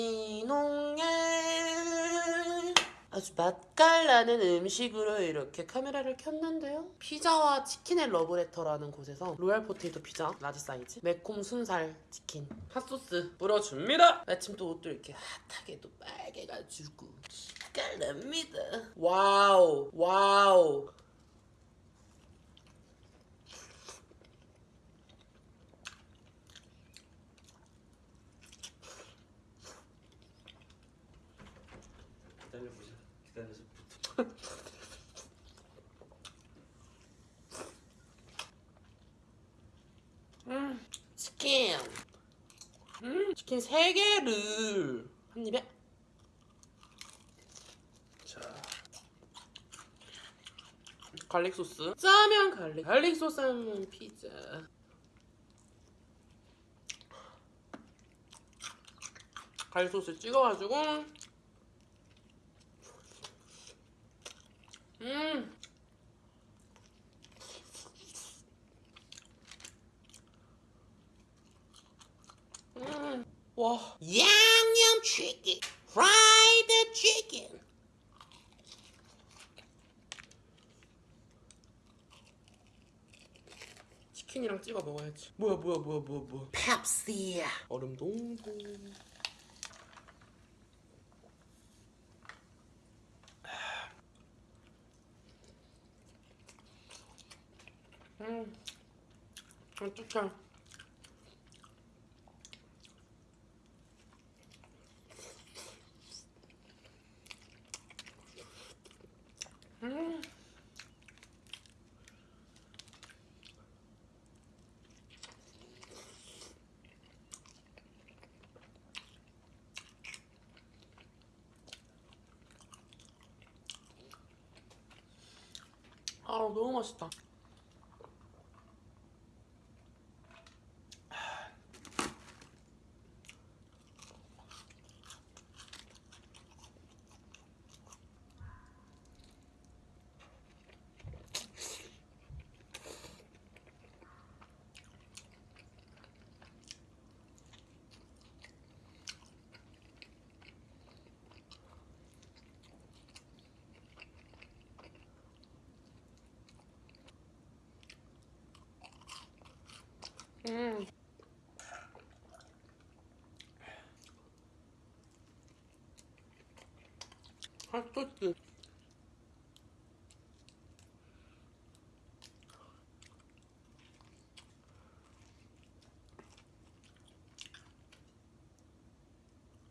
이농에 아주 맛깔나는 음식으로 이렇게 카메라를 켰는데요. 피자와 치킨의 러브레터라는 곳에서 royal potato 피자 large 사이즈 매콤 순살 치킨 핫소스 뿌려줍니다. 마침 또 옷도 이렇게 핫하게 또 빨개가지고 맛깔납니다. wow wow 기다려보자. 기다려서 붙어. 음, 치킨. 음, 치킨 3개를 한 입에. 자. 갈릭 소스. 짜면 갈릭 갈릭 소스 하면 피자. garlic 소스 찍어가지고 음 음. 와. 양념 치킨 프라이드 치킨 치킨이랑 찍어 먹어야지. 뭐야 뭐야 뭐야 뭐야 뭐야. 펩시야. 얼음 동동. 음. 어떡해 음. 아 너무 맛있다. 음. 핫소스